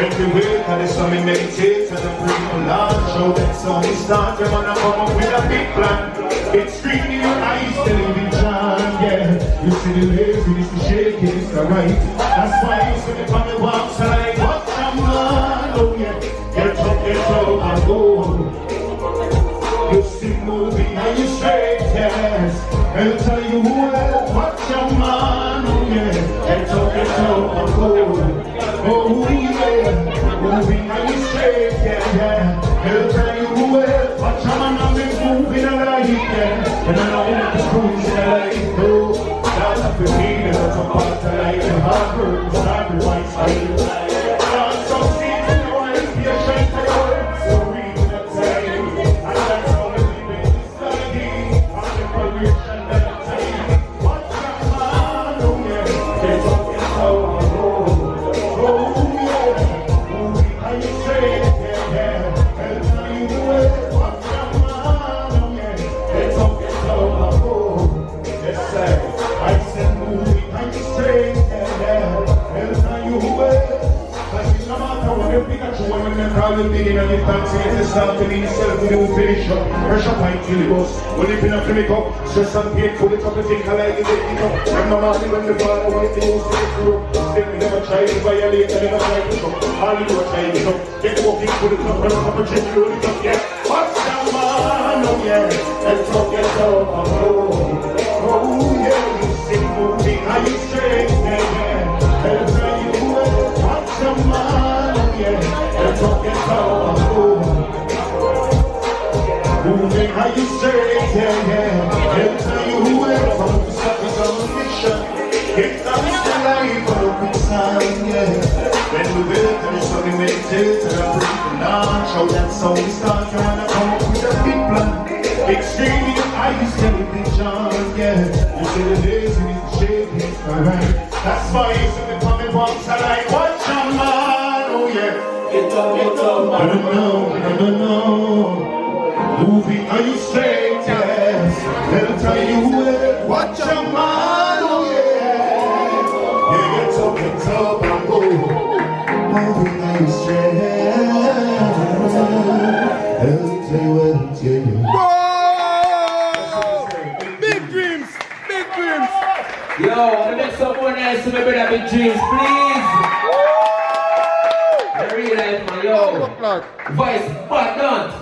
When we wake and the sun we meditate and the pray for Lord Show that we start, man, I come up with a big plan. It's green in your eyes, television, yeah. You see the lazy, the shaking, the. That's why you see the family walks and I watch a man, oh yeah. Get up, get up I'll tell you well, watch your man, oh yeah. Get up, get up and go. Oh yeah, and you straight, yeah, yeah. I'll tell you well, watch your man and be moving alive, yeah. And I know the cruise in life, oh. That's the feeling of a part of life, and hard work, sacrifice, I yeah, when you the fancy it to to new patient. Pressure. When you up to up, stress and pain the I like up. When the to never try to violate, never try to. All you do is try to. Get walking the up up, yeah. What's that man, oh yeah. Let's up, oh. Oh When we build and it's something meditate and I breathe and on. Show that soul we start trying to come up with a big plan. Extreme in your eyes, television, yeah. You see the days and it's shaking, alright. That's why you see the coming box, I like, watch your man, oh yeah. Get up, get up, I don't know, I don't know. Moving, are you straight? Yes. Let me tell you where. Watch your man, dreams. Big dreams Yo, make someone else to my brother Big Dreams, please. The real life, man, yo. Voice, but don't.